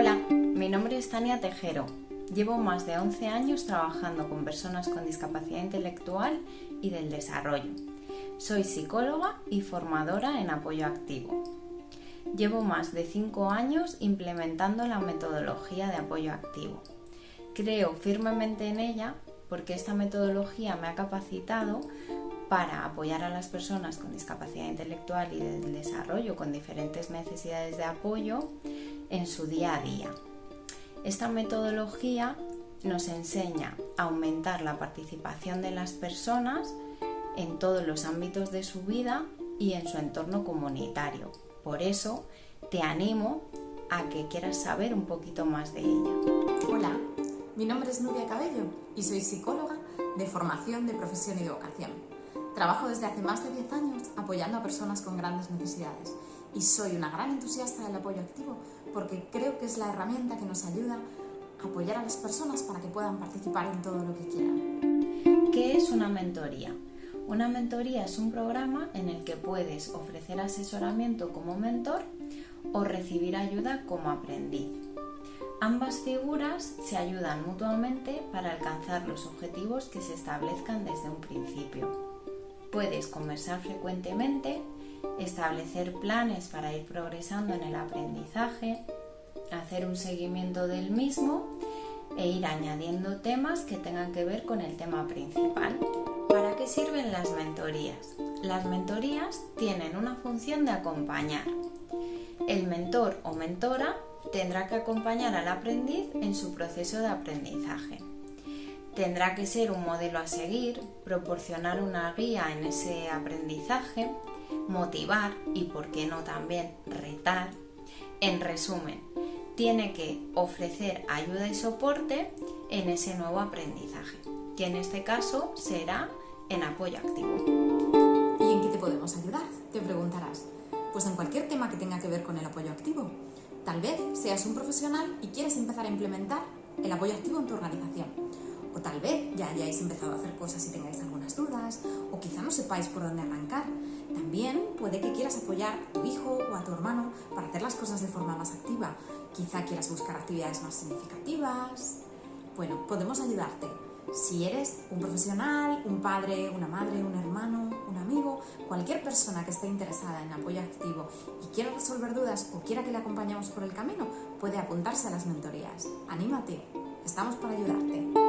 Hola, mi nombre es Tania Tejero. Llevo más de 11 años trabajando con personas con discapacidad intelectual y del desarrollo. Soy psicóloga y formadora en apoyo activo. Llevo más de 5 años implementando la metodología de apoyo activo. Creo firmemente en ella porque esta metodología me ha capacitado para apoyar a las personas con discapacidad intelectual y del desarrollo con diferentes necesidades de apoyo en su día a día. Esta metodología nos enseña a aumentar la participación de las personas en todos los ámbitos de su vida y en su entorno comunitario. Por eso te animo a que quieras saber un poquito más de ella. Hola, mi nombre es Nubia Cabello y soy psicóloga de formación de profesión y vocación. Trabajo desde hace más de 10 años apoyando a personas con grandes necesidades y soy una gran entusiasta del apoyo activo porque creo que es la herramienta que nos ayuda a apoyar a las personas para que puedan participar en todo lo que quieran. ¿Qué es una mentoría? Una mentoría es un programa en el que puedes ofrecer asesoramiento como mentor o recibir ayuda como aprendiz. Ambas figuras se ayudan mutuamente para alcanzar los objetivos que se establezcan desde un principio. Puedes conversar frecuentemente, establecer planes para ir progresando en el aprendizaje, hacer un seguimiento del mismo e ir añadiendo temas que tengan que ver con el tema principal. ¿Para qué sirven las mentorías? Las mentorías tienen una función de acompañar. El mentor o mentora tendrá que acompañar al aprendiz en su proceso de aprendizaje tendrá que ser un modelo a seguir, proporcionar una guía en ese aprendizaje, motivar y, por qué no también, retar. En resumen, tiene que ofrecer ayuda y soporte en ese nuevo aprendizaje, que en este caso será en apoyo activo. ¿Y en qué te podemos ayudar? Te preguntarás. Pues en cualquier tema que tenga que ver con el apoyo activo. Tal vez seas un profesional y quieres empezar a implementar el apoyo activo en tu organización o tal vez ya hayáis empezado a hacer cosas y tengáis algunas dudas, o quizá no sepáis por dónde arrancar. También puede que quieras apoyar a tu hijo o a tu hermano para hacer las cosas de forma más activa. Quizá quieras buscar actividades más significativas. Bueno, podemos ayudarte. Si eres un profesional, un padre, una madre, un hermano, un amigo, cualquier persona que esté interesada en apoyo activo y quiera resolver dudas o quiera que le acompañemos por el camino, puede apuntarse a las mentorías. Anímate, estamos para ayudarte.